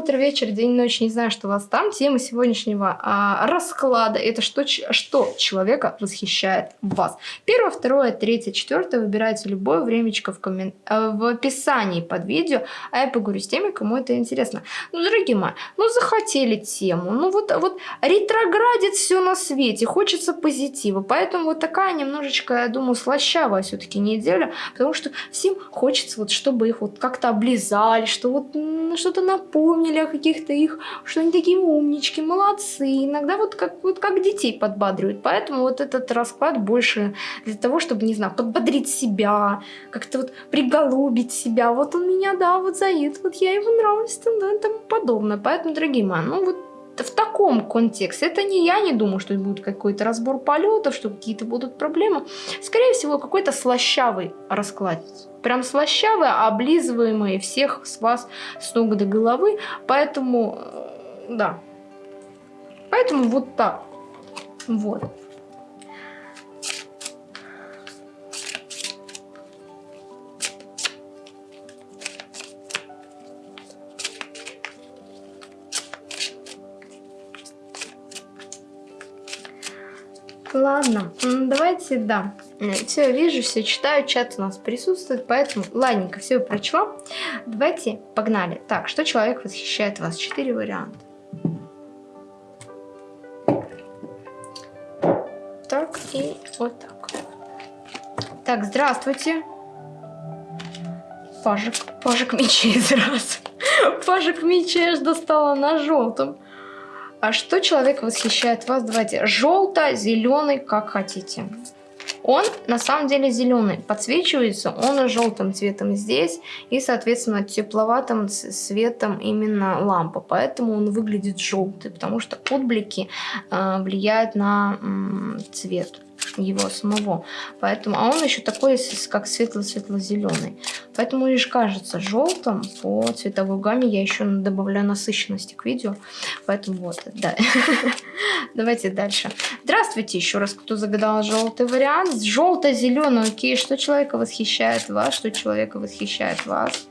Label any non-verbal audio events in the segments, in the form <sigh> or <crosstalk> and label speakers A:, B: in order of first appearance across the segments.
A: утро, вечер, день, ночь, не знаю, что у вас там. Тема сегодняшнего а, расклада – это что, что человека восхищает в вас. Первое, второе, третье, четвертое. Выбирайте любое времечко в, коммен... Э, в описании под видео, а я поговорю с теми, кому это интересно. Ну, дорогие мои, ну захотели тему, ну вот, вот ретроградит все на свете, хочется позитива, поэтому вот такая немножечко, я думаю, слащавая все-таки неделя, потому что всем хочется вот, чтобы их вот как-то облизали, что вот что-то напомнили о каких-то их, что они такие умнички, молодцы. Иногда вот как, вот как детей подбадривают. Поэтому вот этот расклад больше для того, чтобы, не знаю, подбодрить себя, как-то вот приголубить себя. Вот он меня, да, вот заед, вот я ему нравлюсь, там, да, и тому подобное. Поэтому, дорогие мои, ну вот в таком контексте. Это не я не думаю, что будет какой-то разбор полетов, что какие-то будут проблемы. Скорее всего, какой-то слащавый расклад. Прям слащавый, облизываемый всех с вас с ног до головы. Поэтому, э, да. Поэтому вот так. Вот. Ладно, давайте, да. Все, вижу, все читаю, чат у нас присутствует, поэтому, ладненько, все прочла. Давайте, погнали. Так, что человек восхищает вас? Четыре варианта. Так, и вот так. Так, здравствуйте. Пажик, пажик мечей, <laughs> здравствуй. Пажик мечей аж достала на желтом. А что человек восхищает вас? Давайте желто, зеленый, как хотите. Он на самом деле зеленый, подсвечивается он желтым цветом здесь и, соответственно, тепловатым цветом именно лампа. Поэтому он выглядит желтый, потому что отблики э, влияют на цвет его самого. Поэтому, а он еще такой, как светло-светло-зеленый. Поэтому лишь кажется желтым по цветовой гамме. Я еще добавляю насыщенности к видео. Поэтому вот, да. <laughs> Давайте дальше. Здравствуйте еще раз, кто загадал желтый вариант. Желто-зеленый, окей. Что человека восхищает вас? Что человека восхищает вас?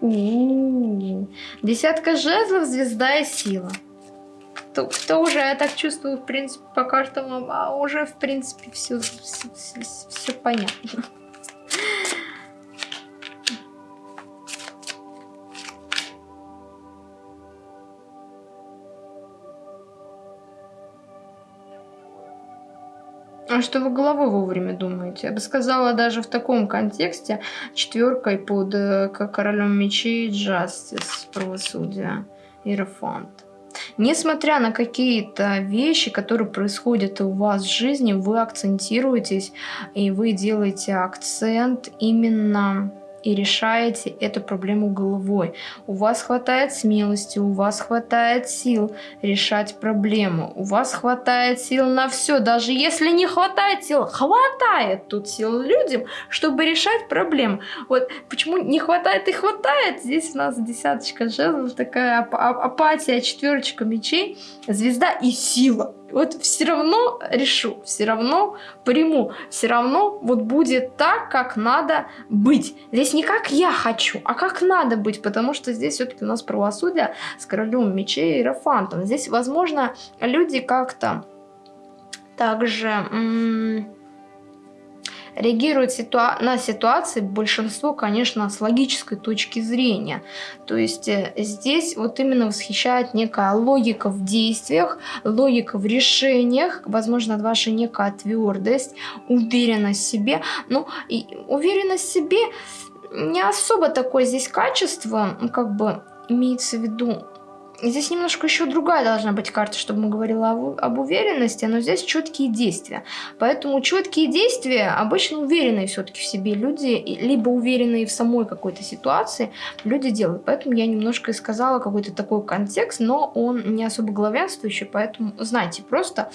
A: У -у -у. Десятка жезлов, звезда и сила кто, кто уже, я так чувствую, в принципе, по картам, а уже, в принципе, все, все, все, все понятно. Что вы головой вовремя думаете? Я бы сказала, даже в таком контексте четверкой под э, королем мечей Justice, правосудие, Иерофант. Несмотря на какие-то вещи, которые происходят у вас в жизни, вы акцентируетесь и вы делаете акцент именно и решаете эту проблему головой. У вас хватает смелости, у вас хватает сил решать проблему, у вас хватает сил на все. Даже если не хватает сил, хватает тут сил людям, чтобы решать проблему. Вот почему не хватает и хватает, здесь у нас десяточка жезлов, такая ап апатия, четверочка мечей, звезда и сила вот все равно решу, все равно приму, все равно вот будет так, как надо быть. Здесь не как я хочу, а как надо быть, потому что здесь все-таки у нас правосудие с королем мечей и Иерофантом. Здесь, возможно, люди как-то также реагирует ситуа на ситуации большинство, конечно, с логической точки зрения. То есть э, здесь вот именно восхищает некая логика в действиях, логика в решениях, возможно, ваша некая твердость, уверенность в себе. Ну, и уверенность в себе не особо такое здесь качество, как бы имеется в виду Здесь немножко еще другая должна быть карта, чтобы мы говорили об, об уверенности, но здесь четкие действия. Поэтому четкие действия обычно уверенные все-таки в себе люди, либо уверенные в самой какой-то ситуации, люди делают. Поэтому я немножко и сказала какой-то такой контекст, но он не особо главенствующий, поэтому знайте просто,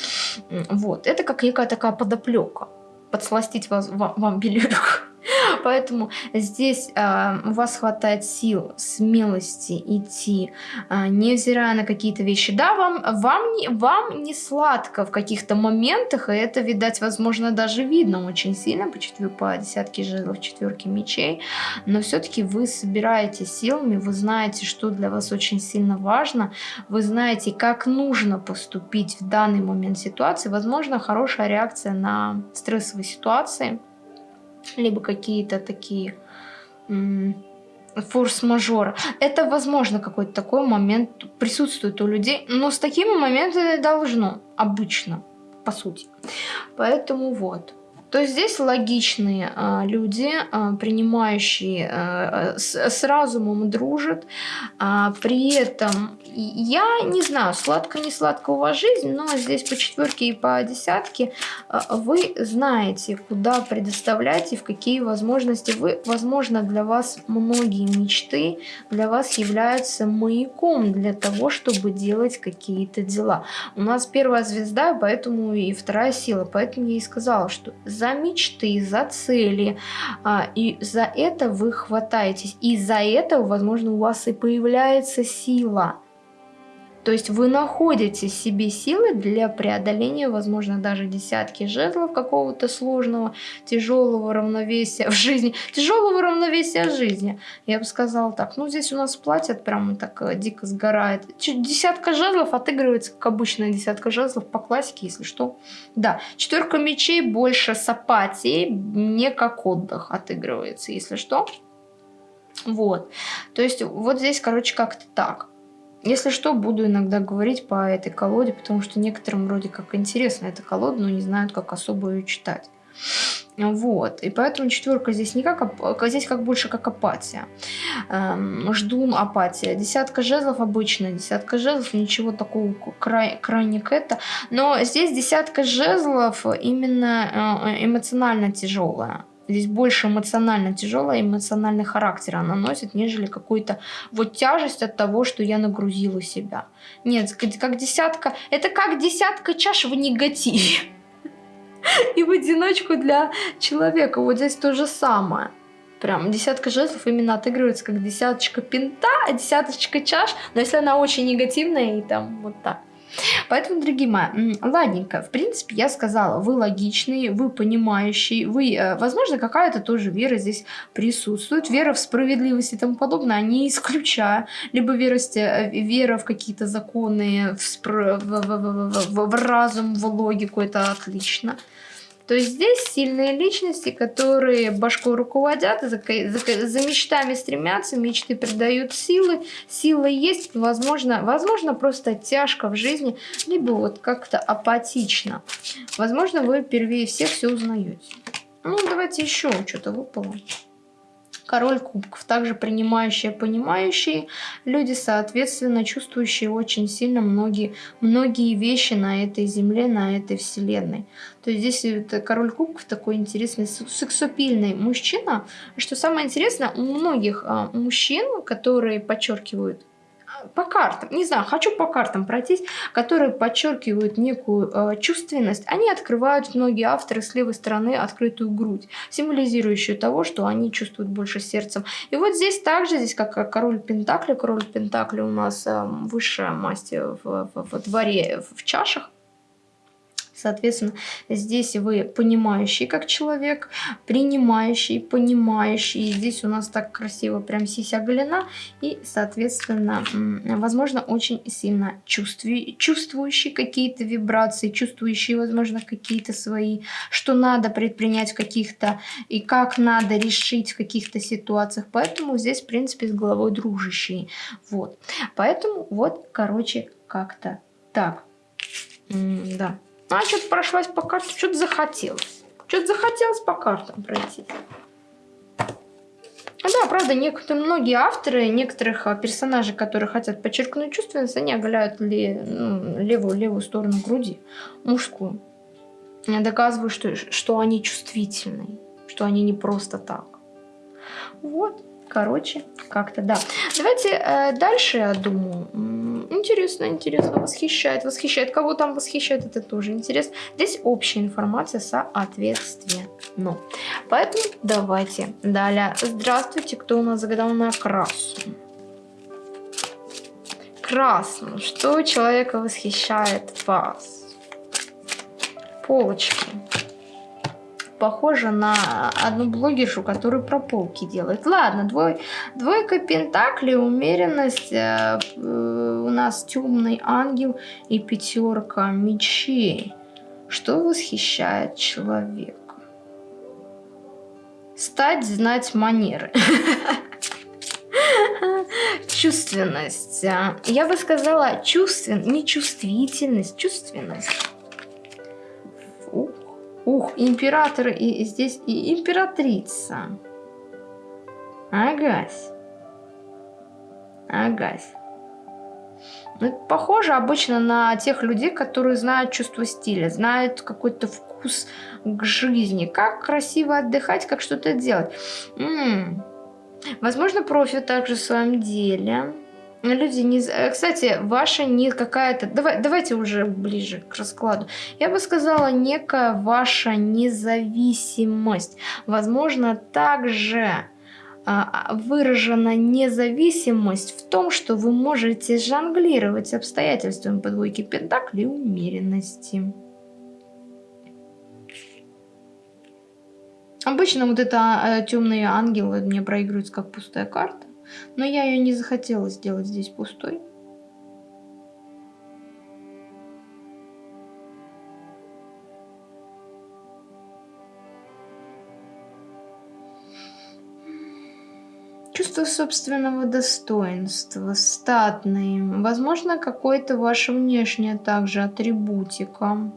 A: вот, это как некая такая подоплека, подсластить вас, вам, вам белюрку. <laughs> Поэтому здесь э, у вас хватает сил, смелости идти, э, невзирая на какие-то вещи. Да, вам, вам, не, вам не сладко в каких-то моментах, и это, видать, возможно, даже видно очень сильно. По, четвер... по десятке жезлов, четверке мечей, но все-таки вы собираете силами, вы знаете, что для вас очень сильно важно, вы знаете, как нужно поступить в данный момент ситуации, возможно, хорошая реакция на стрессовые ситуации – либо какие-то такие форс-мажора. Это, возможно, какой-то такой момент присутствует у людей, но с такими моментами должно обычно, по сути. Поэтому вот. То здесь логичные а, люди, а, принимающие, а, с, с разумом дружат, а, при этом я не знаю, сладко не сладко у вас жизнь, но здесь по четверке и по десятке а, вы знаете, куда предоставлять и в какие возможности вы, возможно, для вас многие мечты для вас являются маяком для того, чтобы делать какие-то дела. У нас первая звезда, поэтому и вторая сила, поэтому я и сказала, что за мечты, за цели. А, и за это вы хватаетесь. И за это, возможно, у вас и появляется сила. То есть вы находите себе силы для преодоления, возможно, даже десятки жезлов какого-то сложного, тяжелого равновесия в жизни. Тяжелого равновесия жизни. Я бы сказала так. Ну, здесь у нас платят прямо так э, дико сгорает. Десятка жезлов отыгрывается, как обычная десятка жезлов по классике, если что. Да, четверка мечей больше с апатией, не как отдых отыгрывается, если что. Вот. То есть вот здесь, короче, как-то так. Если что, буду иногда говорить по этой колоде, потому что некоторым вроде как интересна эта колода, но не знают, как особо ее читать. Вот, и поэтому четверка здесь не как, здесь как больше как апатия. Эм, жду апатия. Десятка жезлов обычная, десятка жезлов, ничего такого край, крайне к это. Но здесь десятка жезлов именно э, эмоционально тяжелая. Здесь больше эмоционально тяжелая, эмоциональный характер она носит, нежели какую-то вот тяжесть от того, что я нагрузила себя. Нет, как десятка, это как десятка чаш в негативе. <laughs> И в одиночку для человека. Вот здесь то же самое. Прям десятка жезлов именно отыгрывается как десяточка пинта, а десяточка чаш. Но если она очень негативная и там вот так. Поэтому, дорогие мои, ладненько, в принципе, я сказала, вы логичный, вы понимающий, вы, э, возможно, какая-то тоже вера здесь присутствует, вера в справедливость и тому подобное, а не исключая, либо вера, э, вера в какие-то законы, в, спр... в, в, в, в, в разум, в логику, это отлично. То есть здесь сильные личности, которые башкой руководят, за, за, за мечтами стремятся, мечты придают силы, сила есть, возможно, возможно просто тяжко в жизни, либо вот как-то апатично. Возможно, вы впервые всех все узнаете. Ну, давайте еще что-то выпало король кубков, также принимающие, понимающие люди, соответственно, чувствующие очень сильно многие, многие вещи на этой земле, на этой вселенной. То есть здесь это король кубков такой интересный, сексупильный мужчина. Что самое интересное, у многих а, мужчин, которые подчеркивают по картам, не знаю, хочу по картам пройтись, которые подчеркивают некую э, чувственность. Они открывают, многие авторы, с левой стороны открытую грудь, символизирующую того, что они чувствуют больше сердцем. И вот здесь также, здесь как король Пентакли, король Пентакли у нас э, высшая масть в, в, в дворе в чашах. Соответственно, здесь вы понимающий как человек, принимающий, понимающий. Здесь у нас так красиво прям сися голена. И, соответственно, возможно, очень сильно чувствующий какие-то вибрации, чувствующий, возможно, какие-то свои, что надо предпринять в каких-то и как надо решить в каких-то ситуациях. Поэтому здесь, в принципе, с головой дружащий. Вот. Поэтому вот, короче, как-то так. М да. А что-то прошлась по карте, что-то захотелось. Что-то захотелось по картам пройти. Да, правда, некоторые, многие авторы, некоторых а, персонажей, которые хотят подчеркнуть чувственность, они оголяют ли, ну, левую, левую сторону груди, мужскую. Доказывают, что, что они чувствительные, что они не просто так. Вот, короче, как-то да. Давайте э, дальше, я думаю, Интересно, интересно, восхищает, восхищает. Кого там восхищает, это тоже интересно. Здесь общая информация соответственно. Поэтому давайте далее. Здравствуйте, кто у нас загадал на красу? Красную. Что человека восхищает вас? Полочки похожа на одну блогершу, которая про полки делает. Ладно, двой, двойка пентаклей, умеренность, э, э, у нас темный ангел и пятерка мечей. Что восхищает человека? Стать, знать манеры. <laughs> Чувственность. Я бы сказала чувствен, не чувствительность, чувственность. Ух, император и здесь и императрица. Агась. Агась. Ну, похоже обычно на тех людей, которые знают чувство стиля, знают какой-то вкус к жизни, как красиво отдыхать, как что-то делать. М -м. Возможно, профи также в своем деле. Люди не... Э, кстати, ваша не какая-то... Давай, давайте уже ближе к раскладу. Я бы сказала, некая ваша независимость. Возможно, также а, выражена независимость в том, что вы можете жонглировать обстоятельствами по двойке пентаклей умеренности. Обычно вот это э, темные ангелы мне проигрываются как пустая карта. Но я ее не захотела сделать здесь пустой. Чувство собственного достоинства, статный, возможно, какой-то ваша внешняя также атрибутика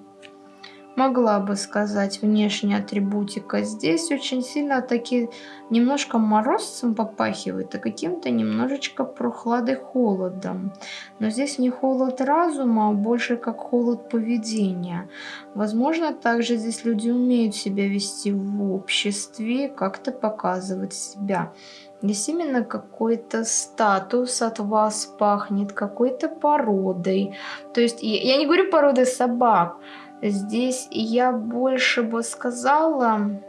A: могла бы сказать внешняя атрибутика. Здесь очень сильно такие немножко морозцем попахивает, а каким-то немножечко прохладой холодом. Но здесь не холод разума, а больше как холод поведения. Возможно, также здесь люди умеют себя вести в обществе, как-то показывать себя. Здесь именно какой-то статус от вас пахнет, какой-то породой. То есть я не говорю породой собак, Здесь я больше бы сказала,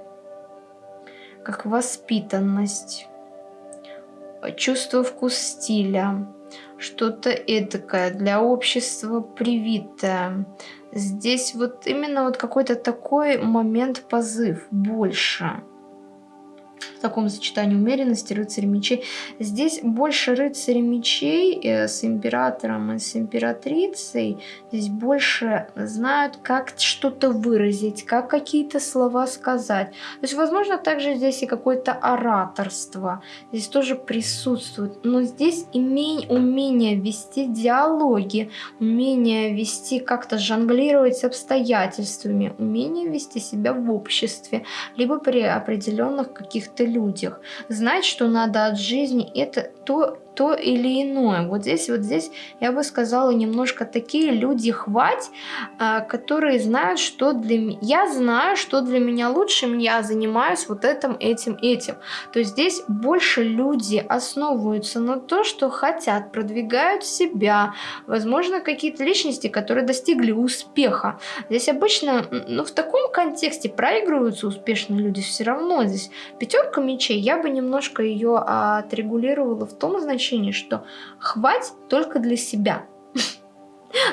A: как воспитанность, чувство вкус стиля, что-то эдакое для общества привитое. Здесь вот именно вот какой-то такой момент позыв больше в таком сочетании умеренности рыцарь мечей. Здесь больше рыцарь мечей э, с императором и с императрицей. Здесь больше знают, как что-то выразить, как какие-то слова сказать. То есть, возможно, также здесь и какое-то ораторство. Здесь тоже присутствует. Но здесь имень, умение вести диалоги, умение вести как-то жонглировать обстоятельствами, умение вести себя в обществе, либо при определенных каких-то людях. Знать, что надо от жизни, это то, то или иное. Вот здесь, вот здесь, я бы сказала, немножко такие люди хвать, а, которые знают, что для меня... Я знаю, что для меня лучше, я занимаюсь вот этим, этим, этим. То есть здесь больше люди основываются на то, что хотят, продвигают себя. Возможно, какие-то личности, которые достигли успеха. Здесь обычно, ну, в таком контексте проигрываются успешные люди все равно. Здесь пятерка мечей, я бы немножко ее отрегулировала в том значении, ощущение, что хватит только для себя.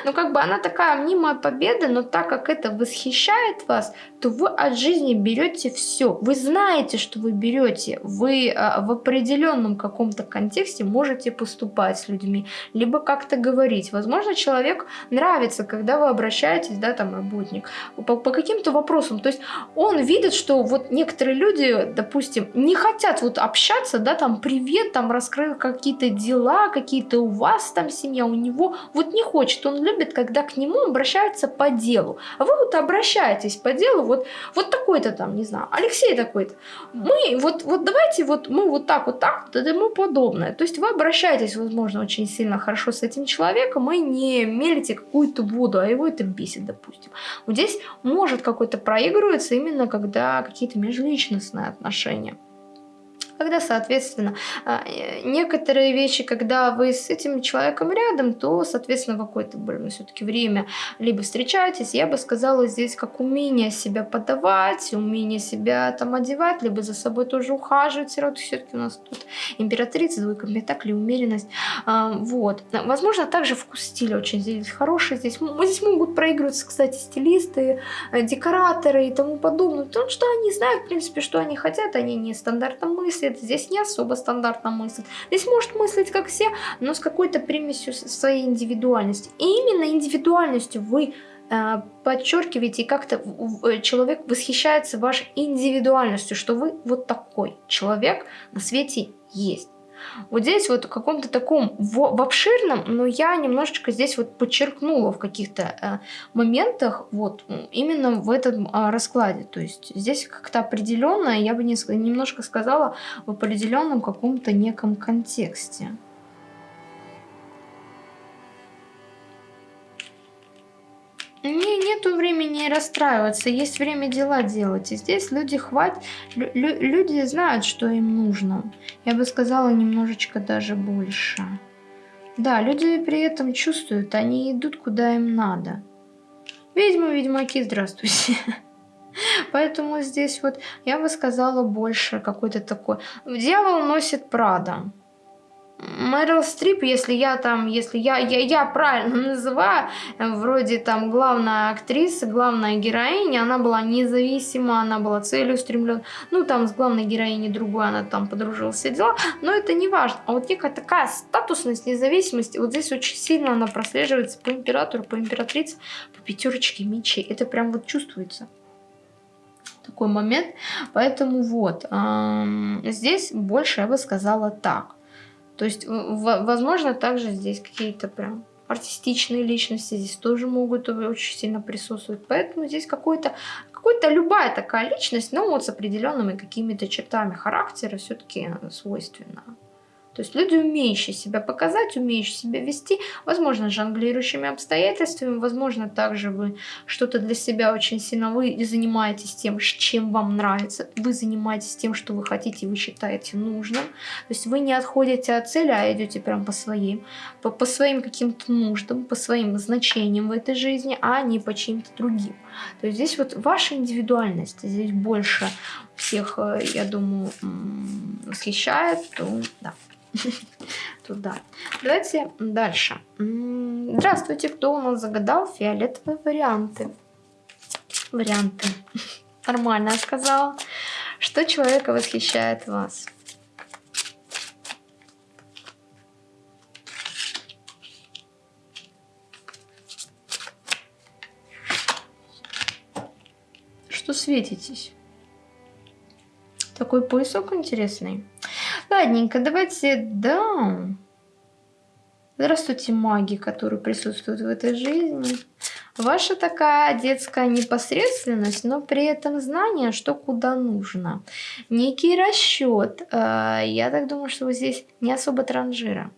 A: Ну, как бы она такая мнимая победа, но так как это восхищает вас, то вы от жизни берете все. Вы знаете, что вы берете. Вы а, в определенном каком-то контексте можете поступать с людьми, либо как-то говорить. Возможно, человек нравится, когда вы обращаетесь, да, там, работник, по, по каким-то вопросам. То есть он видит, что вот некоторые люди, допустим, не хотят вот общаться, да, там, привет, там, раскрыл какие-то дела, какие-то у вас там семья, у него, вот не хочет, он любит, когда к нему обращаются по делу. А вы вот обращаетесь по делу, вот, вот такой-то там, не знаю, Алексей такой-то. Мы, вот, вот давайте вот мы вот так, вот так, и тому подобное. То есть вы обращаетесь, возможно, очень сильно хорошо с этим человеком и не мелите какую-то воду, а его это бесит, допустим. Вот здесь может какой-то проигрываться именно когда какие-то межличностные отношения. Когда, соответственно, а, э, некоторые вещи, когда вы с этим человеком рядом, то, соответственно, какое-то все-таки время либо встречаетесь, я бы сказала, здесь как умение себя подавать, умение себя там одевать, либо за собой тоже ухаживать. Все-таки у нас тут императрица, двойка пентаклей, умеренность. А, вот. Возможно, также вкус стиля очень здесь хороший. Здесь, здесь могут проигрываться, кстати, стилисты, э, декораторы и тому подобное. Потому что они знают, в принципе, что они хотят, они не стандартно мыслят мыслит, здесь не особо стандартно мыслит. Здесь может мыслить как все, но с какой-то примесью своей индивидуальности. И именно индивидуальностью вы э, подчеркиваете, и как-то э, человек восхищается вашей индивидуальностью, что вы вот такой человек на свете есть. Вот здесь вот в каком-то таком, в, в обширном, но я немножечко здесь вот подчеркнула в каких-то э, моментах, вот, именно в этом э, раскладе. То есть здесь как-то определенно, я бы не, немножко сказала, в определенном каком-то неком контексте. Не, нету времени расстраиваться, есть время дела делать. И здесь люди хватит, лю люди знают, что им нужно. Я бы сказала, немножечко даже больше. Да, люди при этом чувствуют, они идут куда им надо. Ведьмы, ведьмаки, здравствуйте. <laughs> Поэтому здесь вот я бы сказала больше какой-то такой. Дьявол носит Прада. Мэрил Стрип, если я там, если я, я, я правильно называю, вроде там главная актриса, главная героиня, она была независима, она была целеустремлена. Ну, там с главной героиней другой она там подружилась, все дела, но это не важно. А вот некая такая статусность, независимость, вот здесь очень сильно она прослеживается по императору, по императрице, по пятерочке мечей. Это прям вот чувствуется такой момент. Поэтому вот, эм, здесь больше я бы сказала так. То есть, возможно, также здесь какие-то прям артистичные личности здесь тоже могут очень сильно присутствовать. Поэтому здесь какой-то, какой-то любая такая личность, но вот с определенными какими-то чертами характера все-таки свойственна. То есть люди, умеющие себя показать, умеющие себя вести, возможно, жонглирующими обстоятельствами, возможно, также вы что-то для себя очень сильно, вы занимаетесь тем, чем вам нравится, вы занимаетесь тем, что вы хотите, вы считаете нужным. То есть вы не отходите от цели, а идете прям по своим, по, по своим каким-то нуждам, по своим значениям в этой жизни, а не по чьим-то другим. То есть здесь вот ваша индивидуальность, здесь больше всех, э, я думаю, восхищает, то да. <laughs> туда. Давайте дальше. Здравствуйте, кто у нас загадал фиолетовые варианты? Варианты. <laughs> Нормально я сказала. Что человека восхищает вас? Что светитесь? Такой поясок интересный. Ладненько, давайте, да. Здравствуйте, маги, которые присутствуют в этой жизни. Ваша такая детская непосредственность, но при этом знание, что куда нужно. Некий расчет. Э, я так думаю, что вы здесь не особо транжира.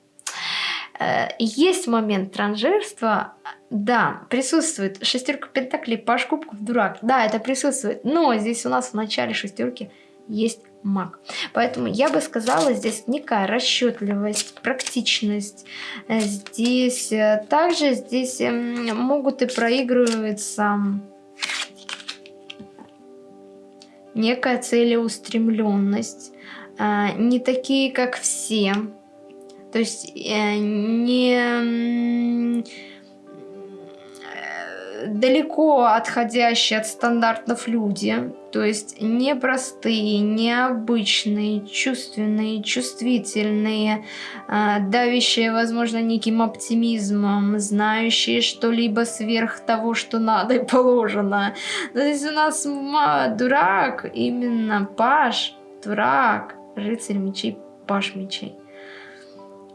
A: Э, есть момент транжирства, да, присутствует. Шестерка пентаклей, паш кубков, дурак. Да, это присутствует. Но здесь у нас в начале шестерки есть маг. Поэтому я бы сказала, здесь некая расчетливость, практичность. Э, здесь э, также здесь эм, могут и проигрываться некая целеустремленность. Не такие, как все. То есть не далеко отходящие от стандартов люди, то есть непростые, необычные, чувственные, чувствительные, э, давящие, возможно, неким оптимизмом, знающие что-либо сверх того, что надо и положено. Но здесь у нас дурак, именно паш, дурак, рыцарь мечей, паш мечей.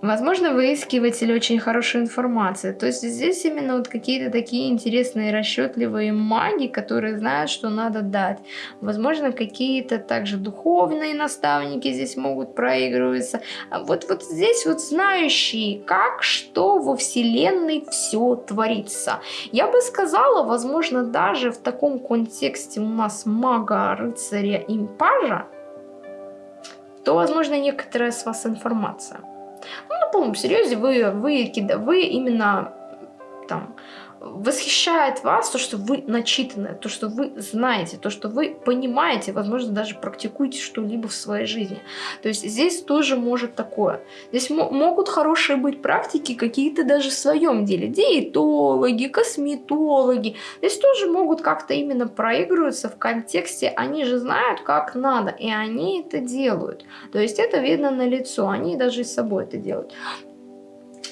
A: Возможно, выискиватель очень хорошей информации. То есть здесь именно вот какие-то такие интересные, расчетливые маги, которые знают, что надо дать. Возможно, какие-то также духовные наставники здесь могут проигрываться. А вот, вот здесь вот знающие, как, что во Вселенной все творится. Я бы сказала, возможно, даже в таком контексте у нас мага, рыцаря, импажа, то, возможно, некоторая с вас информация. Ну, на полном серьезе вы, вы, вы именно там восхищает вас то, что вы начитаны, то, что вы знаете, то, что вы понимаете, возможно, даже практикуете что-либо в своей жизни. То есть здесь тоже может такое. Здесь могут хорошие быть практики какие-то даже в своем деле. Диетологи, косметологи. Здесь тоже могут как-то именно проигрываться в контексте, они же знают, как надо, и они это делают. То есть это видно на лицо, они даже и с собой это делают.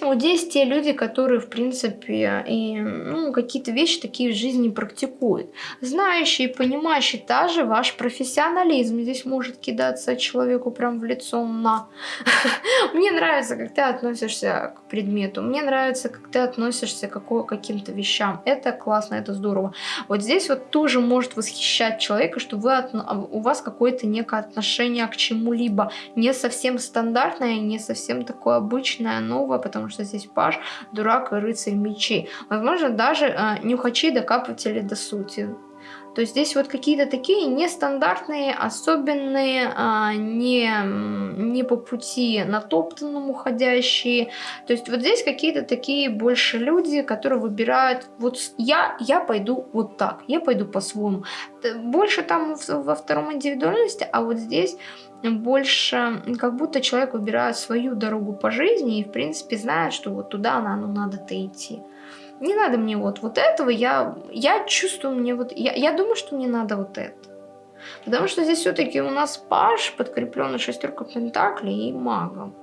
A: Вот здесь те люди, которые, в принципе, и, ну, какие-то вещи такие в жизни практикуют. Знающие, понимающие, даже ваш профессионализм здесь может кидаться человеку прям в лицо на. <laughs> Мне нравится, как ты относишься к предмету. Мне нравится, как ты относишься к каким-то вещам. Это классно, это здорово. Вот здесь вот тоже может восхищать человека, что вы у вас какое-то некое отношение к чему-либо. Не совсем стандартное, не совсем такое обычное, новое, потому что здесь паш, дурак и рыцарь мечей. Возможно, даже э, нюхачи докапыватели до сути. То есть здесь вот какие-то такие нестандартные, особенные, а, не, не по пути натоптанному ходящие. То есть вот здесь какие-то такие больше люди, которые выбирают, вот я, я пойду вот так, я пойду по-своему. Больше там во втором индивидуальности, а вот здесь больше как будто человек выбирает свою дорогу по жизни и, в принципе, знает, что вот туда ну, надо-то идти. Не надо мне вот, вот этого, я, я чувствую мне вот, я, я думаю, что мне надо вот это. Потому что здесь все-таки у нас паш, подкрепленный шестеркой пентаклей и магом.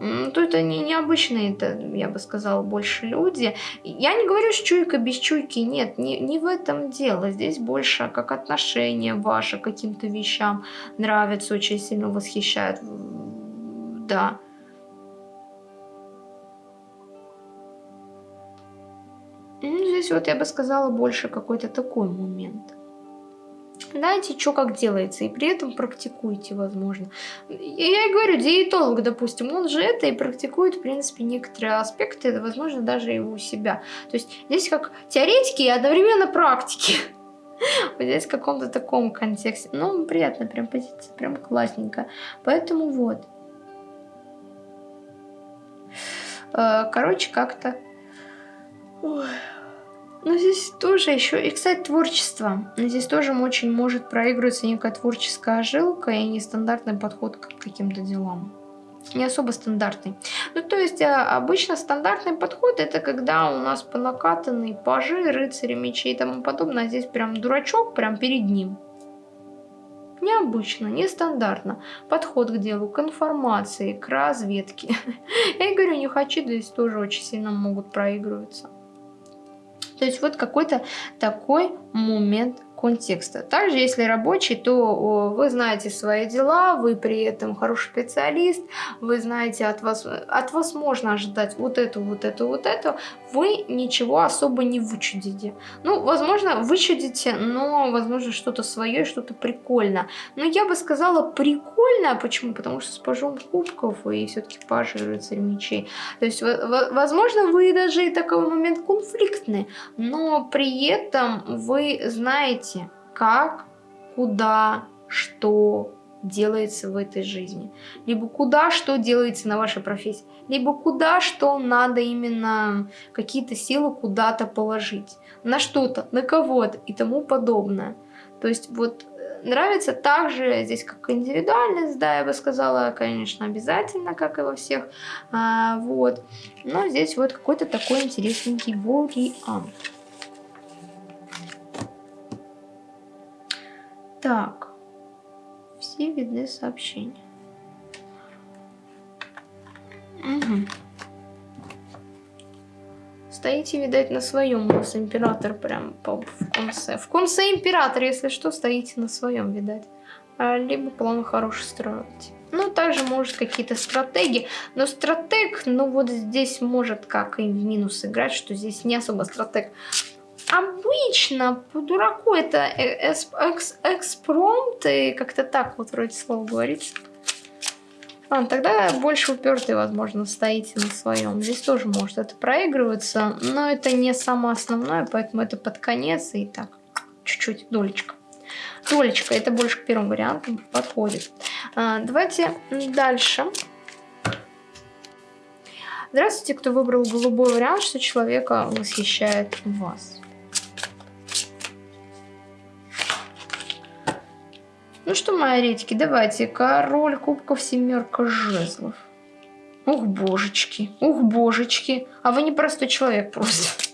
A: То это не необычные, это, я бы сказала, больше люди. Я не говорю, что чуйка без чуйки, нет, не, не в этом дело. Здесь больше как отношение ваше к каким-то вещам нравится, очень сильно восхищает. Да. Ну, здесь вот я бы сказала больше какой-то такой момент знаете, что как делается, и при этом практикуйте, возможно. Я и говорю, диетолог, допустим, он же это и практикует, в принципе, некоторые аспекты, возможно, даже его у себя. То есть здесь как теоретики и одновременно практики. <laughs> Вот здесь в каком-то таком контексте. Ну, приятно, прям позиция, прям классненько. Поэтому вот. Э, короче, как-то... Но здесь тоже еще, и, кстати, творчество. Здесь тоже очень может проигрываться некая творческая жилка и нестандартный подход к каким-то делам. Не особо стандартный. Ну, то есть, а, обычно стандартный подход это когда у нас понакатанные пажи, рыцари, мечи и тому подобное. А здесь прям дурачок прям перед ним. Необычно, нестандартно. Подход к делу, к информации, к разведке. <laughs> Я говорю, не хочу, здесь тоже очень сильно могут проигрываться. То есть вот какой-то такой момент контекста. Также, если рабочий, то вы знаете свои дела, вы при этом хороший специалист, вы знаете, от вас, от вас можно ожидать вот эту, вот эту, вот эту, вы ничего особо не вычудите. Ну, возможно, вычудите, но, возможно, что-то свое, что-то прикольно. Но я бы сказала прикольно, почему? Потому что с пажом кубков и все-таки паж и рыцарь мечей. То есть, возможно, вы даже и такой момент конфликтный, но при этом вы знаете, как, куда, что, делается в этой жизни. Либо куда что делается на вашей профессии. Либо куда что надо именно какие-то силы куда-то положить. На что-то, на кого-то и тому подобное. То есть вот э, нравится также здесь как индивидуальность, да, я бы сказала, конечно, обязательно, как и во всех. А, вот. Но здесь вот какой-то такой интересненький вариант. Так все видны сообщения. Угу. Стоите, видать, на своем. У нас император прям в конце. В конце император, если что, стоите на своем, видать. А, либо план хороший строите. Ну, также может какие-то стратегии. Но стратег, ну вот здесь может как и в минус играть, что здесь не особо стратег. Обычно по дураку это э, экспромт, и как-то так вот вроде слово говорится. А, тогда больше упертый, возможно, стоите на своем. Здесь тоже может это проигрываться, но это не самое основное, поэтому это под конец и так, чуть-чуть, долечка. Тролечка, это больше к первому варианту подходит. А, давайте дальше. Здравствуйте, кто выбрал голубой вариант, что человека восхищает вас. Ну что, мои редьки, давайте. Король кубков, семерка жезлов. Ух, божечки, ух, божечки. А вы не простой человек просто.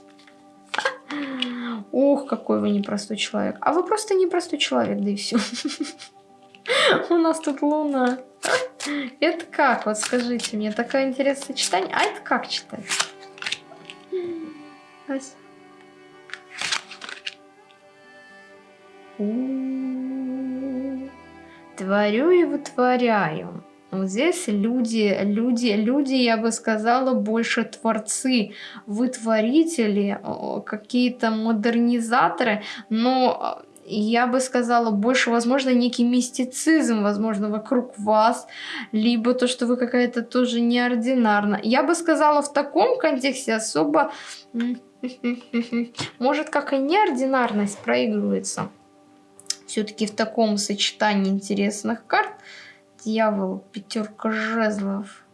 A: Ух, какой вы непростой человек. А вы просто непростой человек, да и все. <laughs> У нас тут луна. Это как? Вот скажите мне, такое интересное читание. А это как читать? Ась. Творю и вытворяю. Вот здесь люди, люди, люди, я бы сказала, больше творцы, вытворители, какие-то модернизаторы, но я бы сказала, больше, возможно, некий мистицизм, возможно, вокруг вас, либо то, что вы какая-то тоже неординарна. Я бы сказала, в таком контексте особо, <laughs> может, как и неординарность проигрывается. Все-таки в таком сочетании интересных карт – дьявол, пятерка жезлов.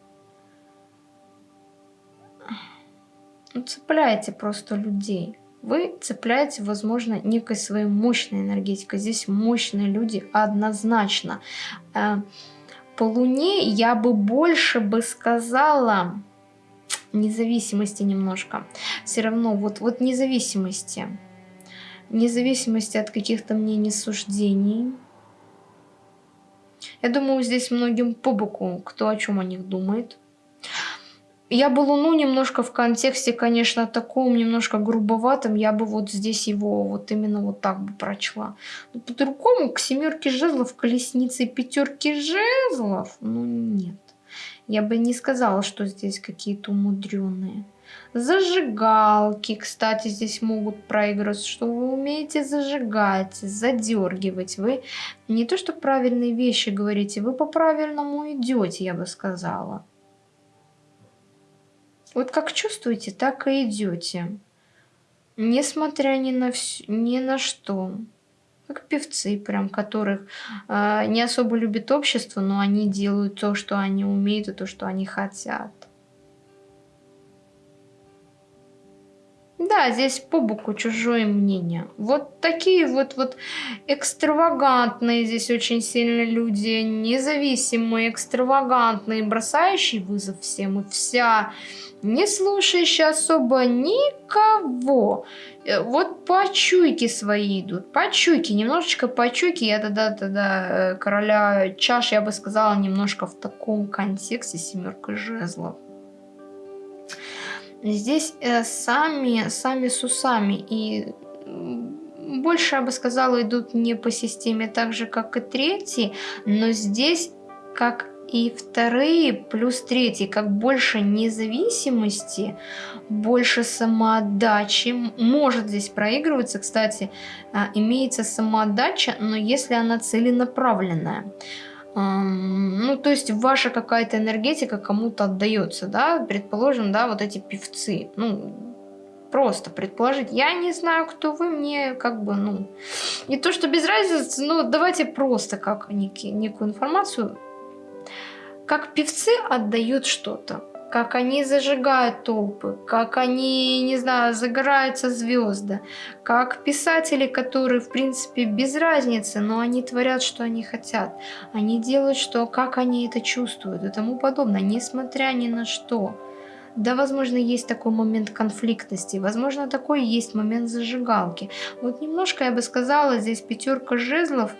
A: Ну, цепляете просто людей. Вы цепляете, возможно, некой своей мощной энергетикой. Здесь мощные люди однозначно. Э, по Луне я бы больше бы сказала независимости немножко. Все равно вот, вот независимости. Независимости от каких-то мнений, суждений я думаю, здесь многим по боку, кто о чем о них думает. Я бы Луну немножко в контексте, конечно, таком немножко грубоватым, я бы вот здесь его вот именно вот так бы прочла. По-другому к семерке жезлов, колеснице и пятерке жезлов, ну нет. Я бы не сказала, что здесь какие-то умудренные. Зажигалки, кстати, здесь могут проигрывать, что вы умеете зажигать, задергивать. Вы не то, что правильные вещи говорите, вы по-правильному идете, я бы сказала. Вот как чувствуете, так и идете. Несмотря ни на, вс... ни на что. Как певцы, прям, которых э, не особо любит общество, но они делают то, что они умеют, и то, что они хотят. Да, здесь по боку чужое мнение. Вот такие вот, вот экстравагантные здесь очень сильно люди, независимые, экстравагантные, бросающие вызов всем и вся, не слушающие особо никого. Э, вот по чуйке свои идут, по чуйке, немножечко по чуйке. Я тогда, тогда э, короля чаш, я бы сказала, немножко в таком контексте семерка жезлов. Здесь э, сами, сами с усами. И больше, я бы сказала, идут не по системе так же, как и третий, но здесь, как и вторые, плюс третий, как больше независимости, больше самоотдачи. Может здесь проигрываться, кстати, а, имеется самоотдача, но если она целенаправленная. Ну, то есть ваша какая-то энергетика кому-то отдается, да, предположим, да, вот эти певцы, ну, просто предположить. Я не знаю, кто вы, мне как бы, ну, не то, что без разницы, но давайте просто как некий, некую информацию. Как певцы отдают что-то как они зажигают толпы, как они, не знаю, загораются звезды, как писатели, которые, в принципе, без разницы, но они творят, что они хотят. Они делают, что, как они это чувствуют и тому подобное, несмотря ни на что. Да, возможно, есть такой момент конфликтности, возможно, такой есть момент зажигалки. Вот немножко, я бы сказала, здесь пятерка жезлов,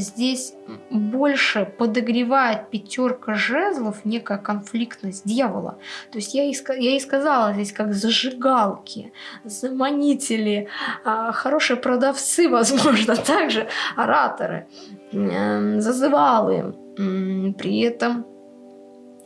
A: здесь больше подогревает пятерка жезлов некая конфликтность дьявола. То есть я и, я и сказала здесь как зажигалки, заманители, а, хорошие продавцы, <laughs> возможно, также ораторы, зазывалы. При этом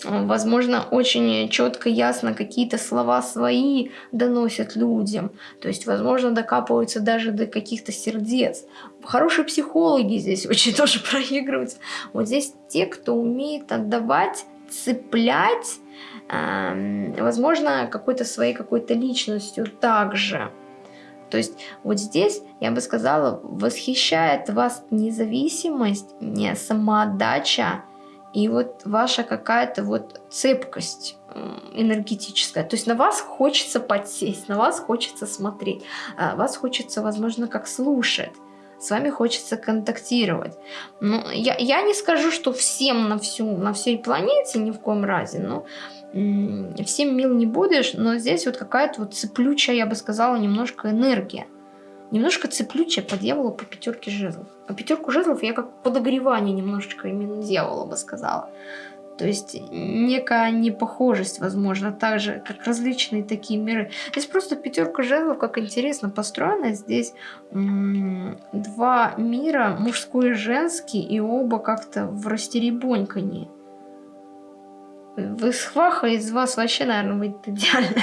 A: возможно, очень четко, ясно какие-то слова свои доносят людям. То есть, возможно, докапываются даже до каких-то сердец. Хорошие психологи здесь <laughs> очень тоже проигрываются. Вот здесь те, кто умеет отдавать, цеплять, э, возможно, какой-то своей какой-то личностью также. То есть вот здесь, я бы сказала, восхищает вас независимость, не самоотдача и вот ваша какая-то вот цепкость энергетическая. То есть на вас хочется подсесть, на вас хочется смотреть, а вас хочется, возможно, как слушать с вами хочется контактировать. Ну, я, я не скажу, что всем на, всю, на всей планете ни в коем разе, но всем мил не будешь, но здесь вот какая-то вот цеплючая, я бы сказала, немножко энергия. Немножко цеплючая по дьяволу по пятерке жезлов. А пятерку жезлов я как подогревание немножечко именно дьявола бы сказала. То есть некая непохожесть, возможно, так же, как различные такие миры. Здесь просто пятерка жезлов, как интересно построена. Здесь два мира, мужской и женский, и оба как-то в растеребонькании. Вы схваха из вас вообще, наверное, будет идеально.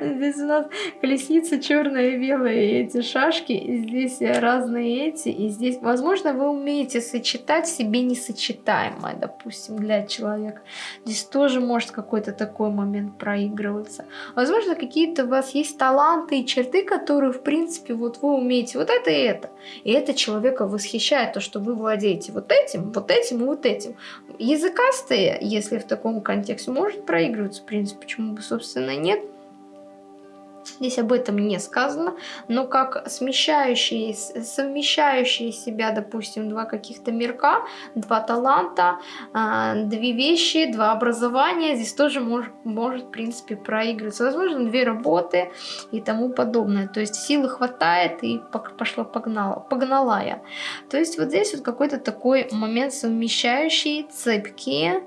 A: Здесь у нас колесница черная и белая, и эти шашки, и здесь разные эти, и здесь, возможно, вы умеете сочетать себе несочетаемое, допустим, для человека. Здесь тоже может какой-то такой момент проигрываться. Возможно, какие-то у вас есть таланты и черты, которые, в принципе, вот вы умеете вот это и это. И это человека восхищает, то, что вы владеете вот этим, вот этим и вот этим. Языкастые, если в таком контексте, может проигрываться, в принципе, почему бы, собственно, нет. Здесь об этом не сказано, но как смещающие, совмещающие себя, допустим, два каких-то мирка, два таланта, а, две вещи, два образования, здесь тоже может, может в принципе, проигрываться. Возможно, две работы и тому подобное. То есть силы хватает и пошла погнала, погнала я. То есть вот здесь вот какой-то такой момент совмещающий, цепкие,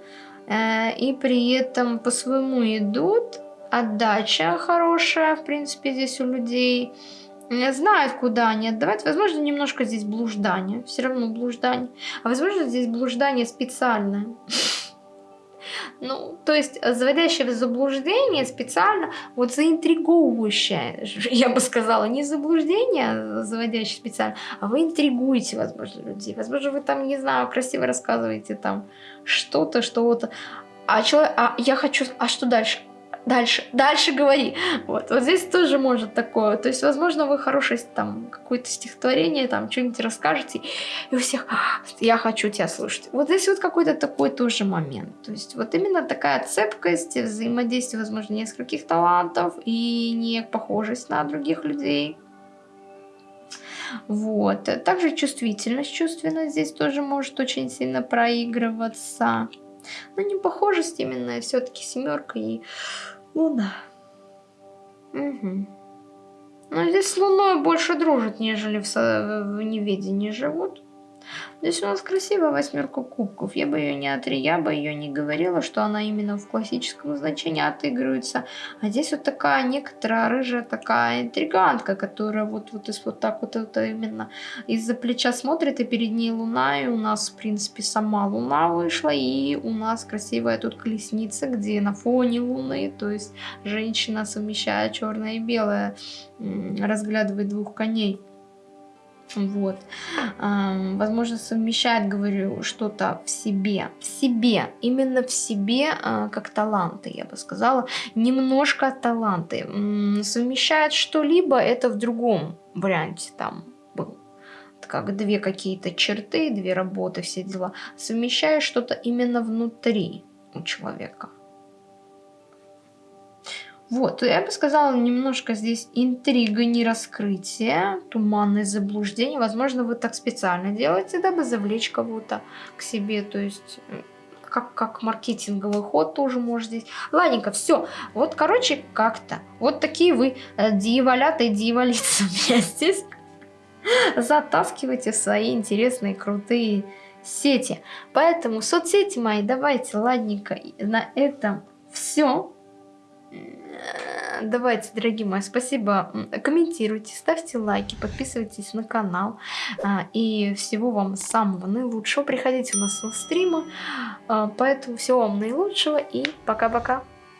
A: э, и при этом по-своему идут, отдача хорошая, в принципе, здесь у людей. Знают, куда они отдавать. Возможно, немножко здесь блуждание. Все равно блуждание. А возможно, здесь блуждание специальное. <laughs> Ну, то есть заводящее в заблуждение специально, вот заинтриговывающее, <laughs> я бы сказала, не заблуждение а заводящее специально, а вы интригуете, возможно, людей. Возможно, вы там, не знаю, красиво рассказываете там что-то, что-то. А, человек, а я хочу, а что дальше? Дальше, дальше говори. Вот, вот здесь тоже может такое. То есть, возможно, вы хорошее там какое-то стихотворение, там что-нибудь расскажете, и у всех, «А, я хочу тебя слушать. Вот здесь вот какой-то такой тоже момент. То есть, вот именно такая цепкость, взаимодействие, возможно, нескольких талантов и не похожесть на других людей. Вот. Также чувствительность, чувственность здесь тоже может очень сильно проигрываться. Но не похожесть именно, все-таки семерка и луна. Угу. Но здесь с луной больше дружат, нежели в, в неведении живут. Здесь у нас красивая восьмерка кубков. Я бы ее не отри, я бы ее не говорила, что она именно в классическом значении отыгрывается. А здесь вот такая некоторая рыжая такая интригантка, которая вот, вот, вот так вот это именно из-за плеча смотрит, и перед ней луна, и у нас, в принципе, сама луна вышла, и у нас красивая тут колесница, где на фоне луны, то есть женщина совмещает черное и белое, разглядывает двух коней. Вот. Возможно, совмещает, говорю, что-то в себе. В себе. Именно в себе, а, как таланты, я бы сказала. Немножко таланты. Совмещает что-либо, это в другом варианте там был. Как две какие-то черты, две работы, все дела. Совмещает что-то именно внутри у человека. Вот, я бы сказала, немножко здесь интрига, не раскрытие, туманное заблуждение. Возможно, вы так специально делаете, дабы завлечь кого-то к себе, то есть как, как маркетинговый ход тоже может здесь. Ладненько, все. Вот, короче, как-то. Вот такие вы э, дьяволята и дьяволицы <laughs> меня здесь затаскивайте в свои интересные, крутые сети. Поэтому соцсети мои, давайте, ладненько, на этом все. Давайте, дорогие мои, спасибо. Комментируйте, ставьте лайки, подписывайтесь на канал. А, и всего вам самого наилучшего. Приходите у нас на стримы. А, поэтому всего вам наилучшего и пока-пока.